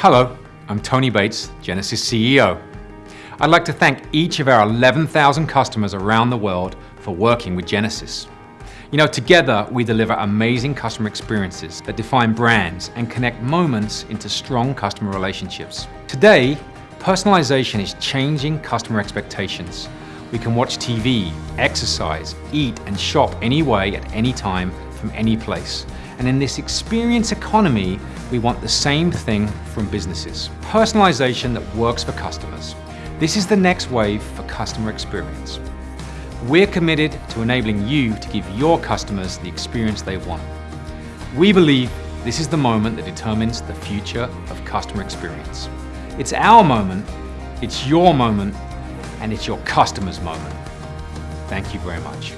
Hello, I'm Tony Bates, Genesys CEO. I'd like to thank each of our 11,000 customers around the world for working with Genesys. You know, together we deliver amazing customer experiences that define brands and connect moments into strong customer relationships. Today, personalization is changing customer expectations. We can watch TV, exercise, eat and shop anyway at any time from any place. And in this experience economy, we want the same thing from businesses. Personalization that works for customers. This is the next wave for customer experience. We're committed to enabling you to give your customers the experience they want. We believe this is the moment that determines the future of customer experience. It's our moment, it's your moment, and it's your customer's moment. Thank you very much.